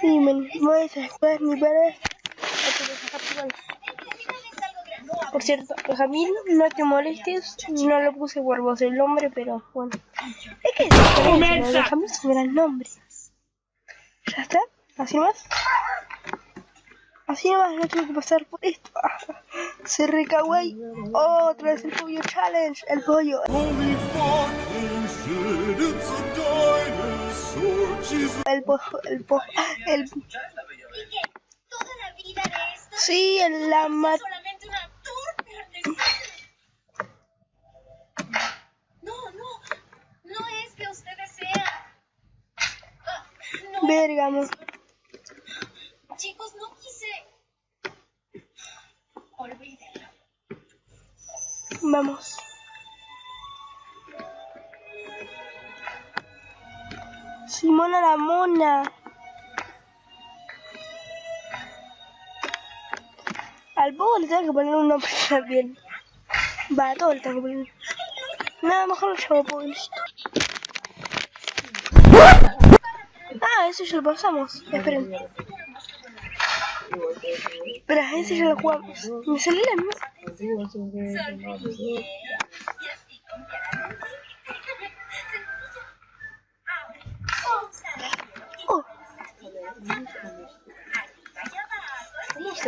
Sí, me voy a después mi padre. Por cierto, Benjamín, no te molestes, no lo puse por voz el nombre, pero bueno. Es que es Benjamín es un gran nombre. ¿Ya está? ¿Así nomás? Así nomás no tengo que pasar por esto. Se recaguay. Otra vez el pollo challenge. El pollo. El pollo. El pollo. El... Sí, en la mat... solamente Al poco le tengo que poner un nombre también. Va, a todo le tengo que poner. Nada, mejor lo llamo y listo. Ah, eso ya lo pasamos. Esperen. Espera, ese ya lo jugamos. Me salió la misma.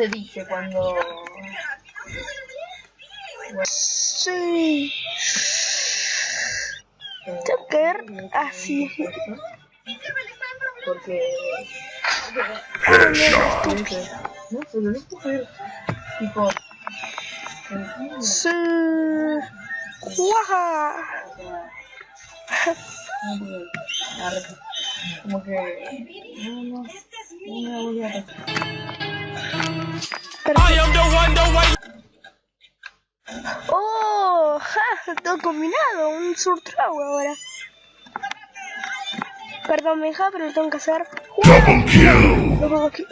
Se dice cuando.? sí. Tengo que ver así. Porque. No, pero no puedo ver. Tipo. Sí. Guaja. Como que. No, no. No me voy a Oh, ja, todo combinado, un surtrago ahora. Perdón, Benja, pero lo tengo que hacer. Double kill! Lo pongo aquí.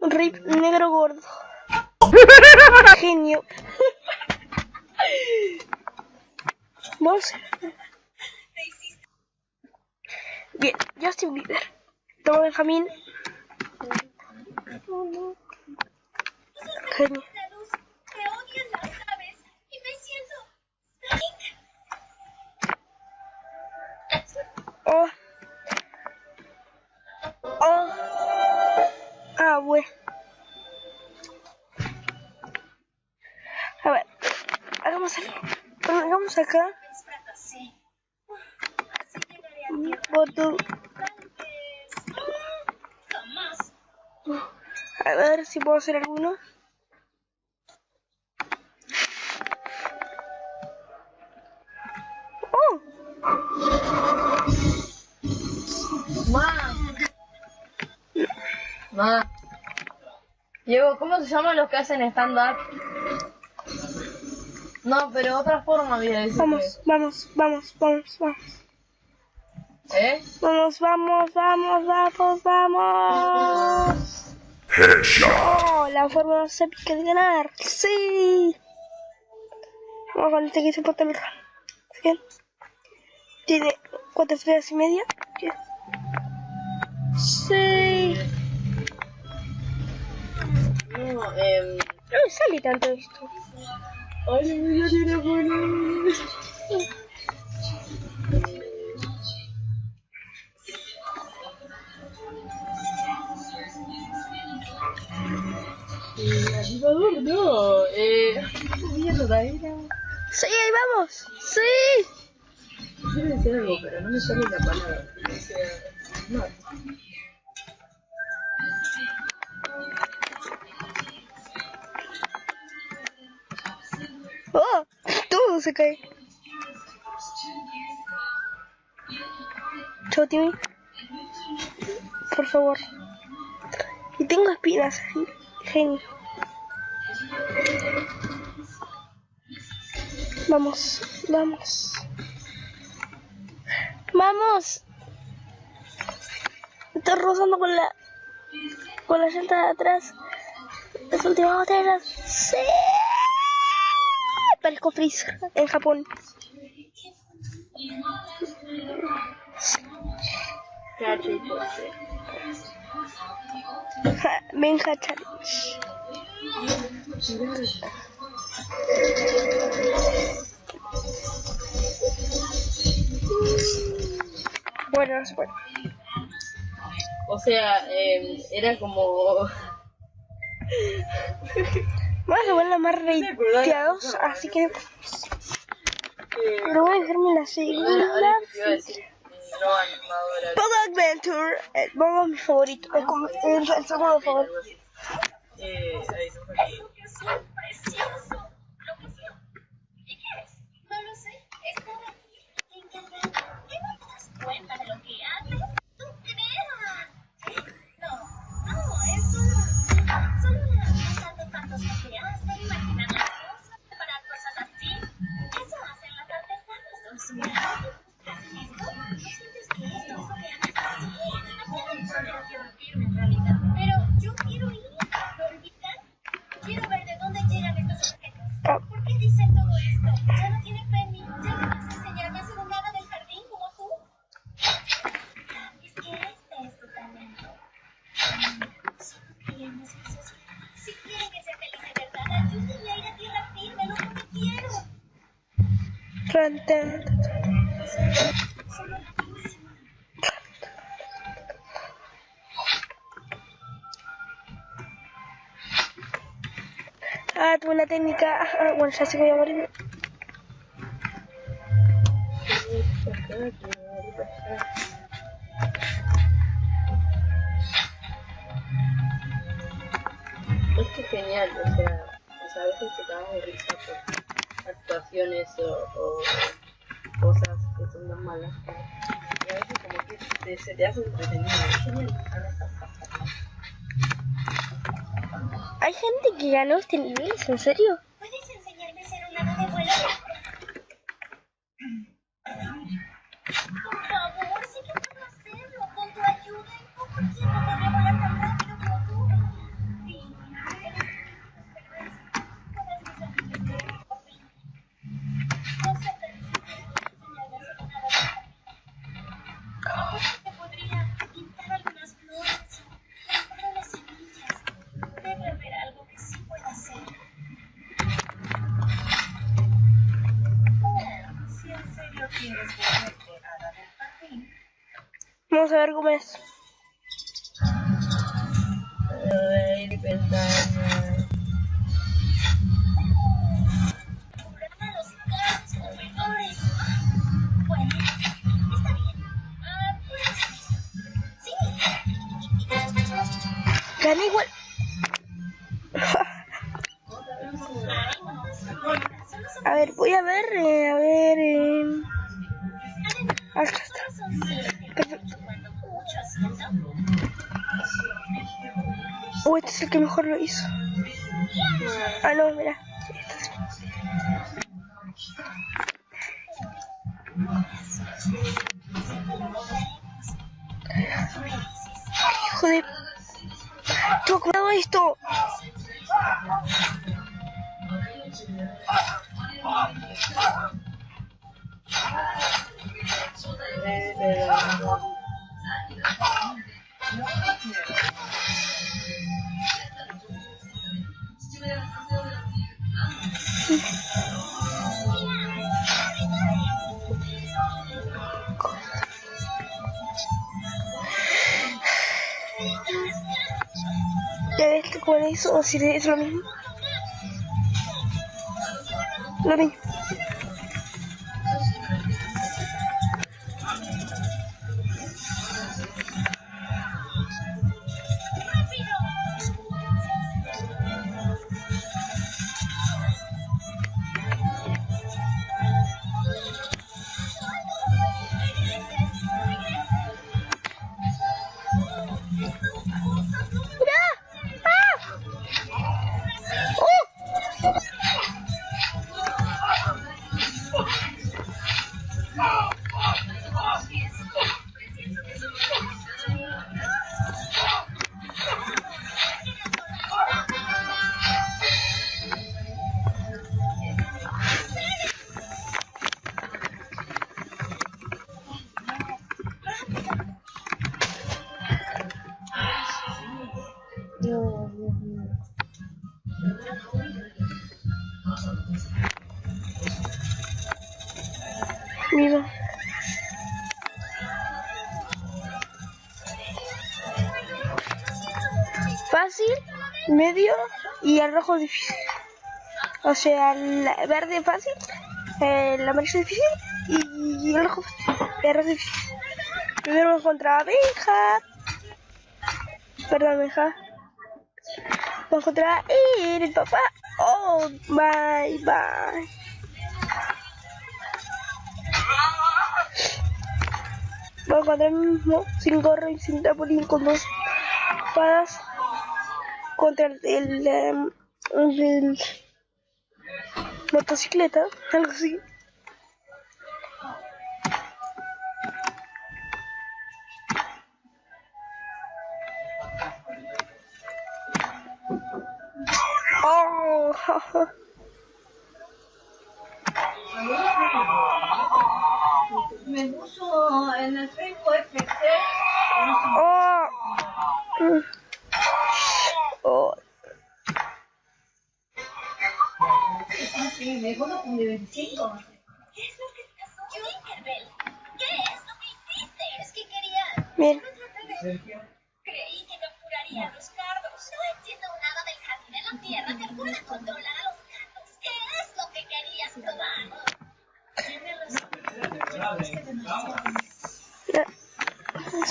Rip negro gordo. Genio. Vamos. Bien, Justin Bieber. Toma Benjamín. Genio. Oh. Oh. Ah, bueno. A ver. Hagamos algo. Hagamos acá. Fracasé. Así llegaré a ver si puedo hacer alguno. Oh. Ma. Ma. Diego, ¿cómo se llaman los que hacen stand-up? No, pero otra forma había decir. Vamos, vamos, vamos, vamos, vamos. ¿Eh? Vamos, vamos, vamos, vamos, vamos. Headshot! Oh, la forma más épica de ganar. Sí. Vamos con este que se mejor. Bien. Tiene cuatro estrellas y media. Bien. Sí. No, eh. No me sale tanto esto. Ay, no tiene bueno. Animador, no. Eh, estoy viendo también. Sí, ahí vamos. Sí. Quiero decir algo, pero no me sale la palabra. O sea, no. Oh, todo se cae. Chao, Timmy. Por favor. Y tengo espinas. Genio. Vamos, vamos. Vamos. estoy rozando con la con la llanta de atrás. Las últimas botellas. Sí. Parezco Freezer en Japón. Benja Challenge. Bueno, no se puede. O sea, eh, era como. Vamos a poner más reiteados, así que eh, pero voy a dejarme la segunda. decir, no animadora. Pogo Adventure, el Pogo es mi favorito, es como el, el segundo favorito. Eh, Ah, tuve una técnica. Ah, bueno, ya sé que voy a morir. Es que genial, o sea, o sea, a veces te cagas de risa por actuaciones o, o cosas que son tan malas. Y a veces como que te- se te hace entretenido. Hay gente que ganó este nivel, ¿es en serio? Sí. Gané igual. Uy, este es el que mejor lo hizo. Ah, no, mira. Hijo de. Tengo cuidado esto. Ya ves con eso, o si es lo mismo. Lo mismo. Fácil, medio y el rojo difícil. O sea, el verde fácil, el amarillo difícil y el rojo. El rojo difícil. Primero contra abeja. Perdón, abeja. Vamos contra el papá. Oh, bye, bye. Mismo, sin gorro y sin tapolín, con dos espadas. Contra el, el, em, motocicleta, algo así. Oh, Me puso en el Facebook FC. oh, oh. Sí, me dijo 25. ¿Qué es lo que pasó? Tinkerbell, ¿qué es lo que hiciste? Es que quería... Bien, Creí que capturaría a los cardos. No entiendo nada del jardín en la tierra a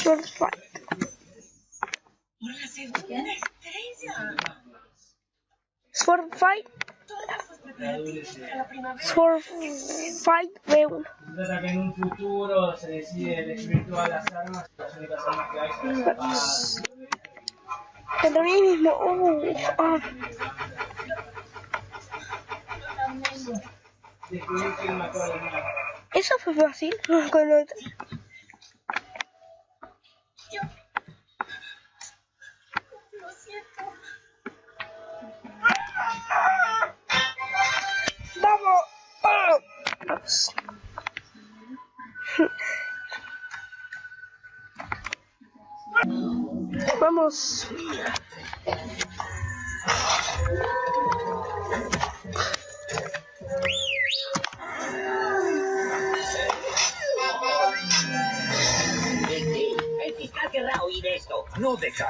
segunda estrella. Sword fight, sword fight B1. Trata que en un futuro se decide destruir todas las armas y las únicas armas que hay son las espadas. Contra mí mismo. Oh, ah. Descubrir quién mató a la niña. Eso fue fácil. Con Vamos. Fiscal querrá oír esto. No deja